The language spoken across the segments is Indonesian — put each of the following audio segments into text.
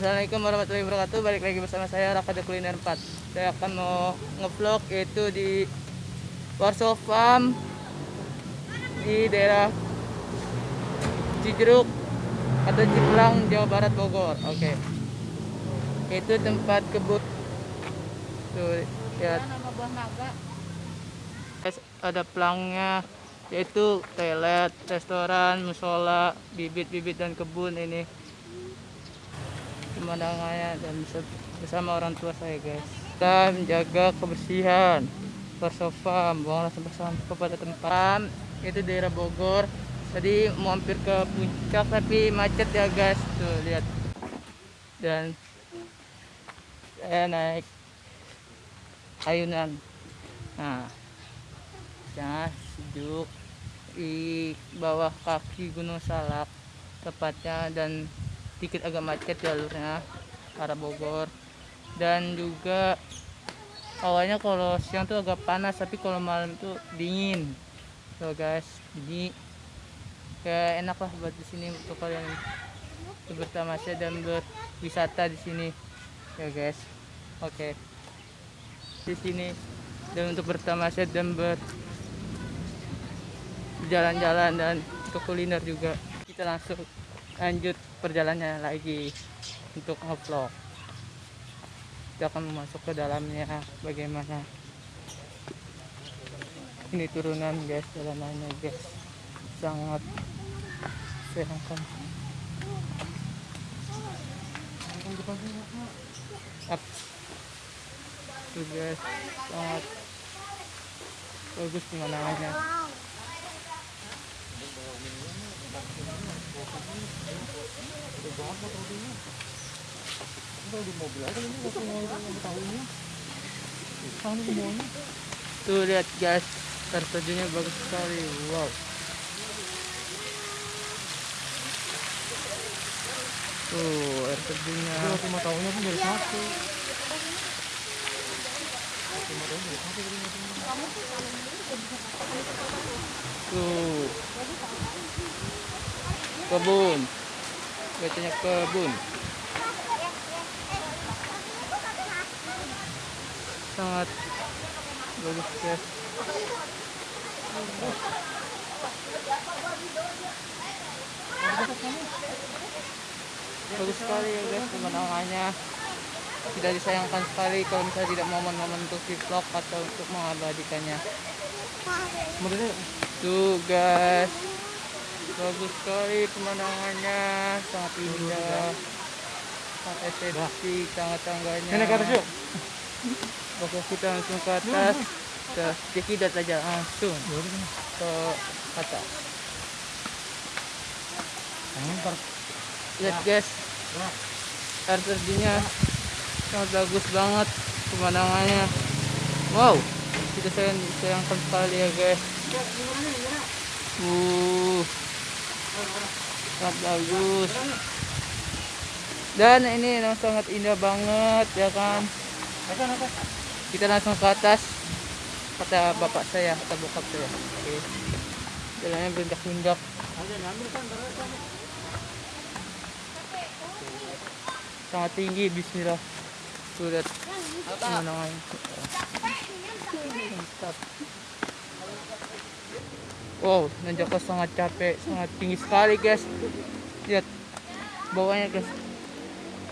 Assalamualaikum warahmatullahi wabarakatuh. Balik lagi bersama saya Raka The Kuliner 4 Saya akan mau ngevlog yaitu di Warsaw Farm Di daerah Cijeruk Atau Ciplang, Jawa Barat, Bogor. Oke. Itu tempat kebun Tuh, lihat. Ada pelangnya yaitu toilet, restoran, musola, bibit-bibit dan kebun ini pemandangannya dan bersama orang tua saya guys. Kita menjaga kebersihan bersofa buanglah sampah-sampah pada tempat. Itu daerah Bogor. Tadi mau hampir ke puncak tapi macet ya guys. Tuh lihat. Dan saya naik ayunan. Nah ya sejuk di bawah kaki Gunung Salak tepatnya dan sedikit agak macet jalurnya arah Bogor. Dan juga awalnya kalau siang tuh agak panas tapi kalau malam tuh dingin. So guys jadi kayak enak lah buat di sini untuk kalian bertamasya dan berwisata di sini. Ya guys. Oke. Di sini dan untuk bertamasya dan ber jalan-jalan dan untuk kuliner juga. Kita langsung lanjut perjalanannya lagi untuk ngevlog kita akan masuk ke dalamnya bagaimana. Ini turunan guys jalanannya guys. Sangat sayangkan up tuh guys sangat bagus pemandangannya tuh lihat guys. Terjunnya bagus sekali. Wow. Tuh air terjunnya lima tahunnya pun dari satu tuh. Kebun. Bacanya kebun. Sangat bagus guys. Bagus sekali ya guys pemandangannya tidak disayangkan sekali kalau misalnya tidak momen-momen untuk di vlog atau untuk mengabadikannya. Tuh guys bagus sekali pemandangannya. Sangat indah. Sangat estetik tangga-tangganya. Nenek harus yuk Oke kita langsung ke atas. Ke jadi tidak saja langsung ke atas. Lihat guys. Air terjunnya sangat bagus banget pemandangannya. Wow kita sayang sayangkan sekali ya guys. Uh sangat bagus. Dan ini sangat indah banget ya kan? Kita langsung ke atas. Kata bapak saya kata bokap saya. Oke. Jalannya berendak-rendak sangat tinggi bismillah mantap wow nanjaknya sangat capek sangat tinggi sekali guys. Lihat bawahnya guys.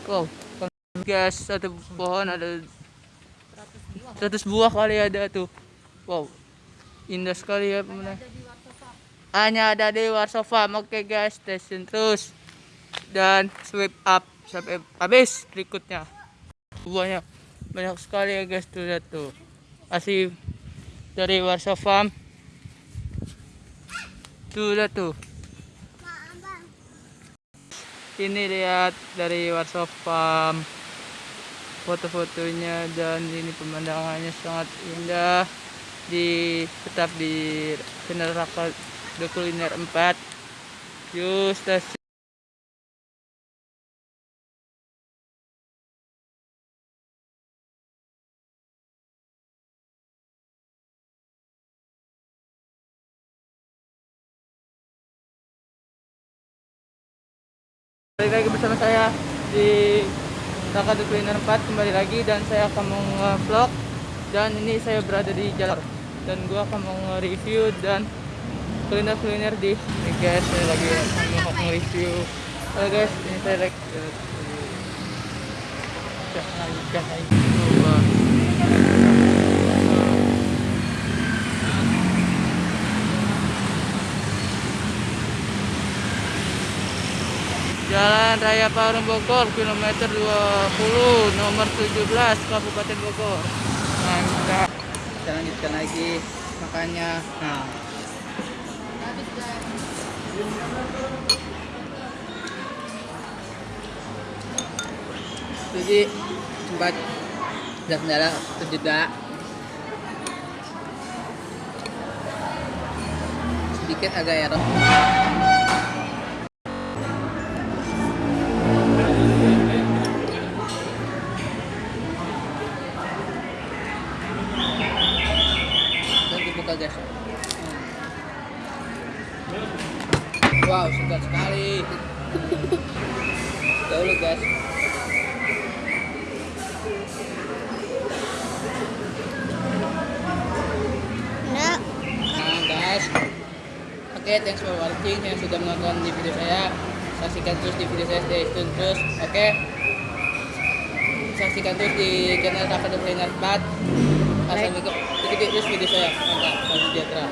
Wow guys satu pohon ada 100 buah kali ada tuh. Wow indah sekali ya pemandangan hanya ada di Warsaw Farm oke guys stay terus. Dan swipe up sampai habis berikutnya buahnya banyak sekali ya guys tuh lihat tuh. Asli dari Warsaw Farm. Tuh lihat tuh. Ini lihat dari Warsaw Farm. Foto-fotonya dan ini pemandangannya sangat indah. Di tetap di channel Raka The Kuliner 4 yuk stasiun Balik lagi bersama saya di Takadu Kuliner 4 kembali lagi dan saya akan vlog dan ini saya berada di jalan dan gua akan mau nge-review dan kuliner-kuliner di ini guys saya lagi mau nge-review. Halo guys ini saya lagi jangan coba Jalan Raya Parung Bogor, kilometer 20, nomor 17, Kabupaten Bogor. Mantap. Kita lanjutkan lagi makanya. Nah. Jadi sempat ada kendala terjeda sedikit agak error dahulu guys. Enggak. nah guys. Oke thanks for watching yang sudah menonton di video saya. Saksikan terus di video saya stay tune terus oke? Saksikan terus di channel Rafa Desainer 4 Assalamualaikum ikuti terus video saya. Mantap. Sejahtera